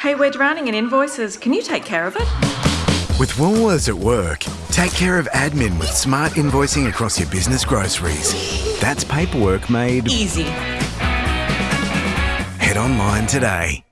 Hey, we're drowning in invoices. Can you take care of it? With Woolworths at work, take care of admin with smart invoicing across your business groceries. That's paperwork made Easy. head online today.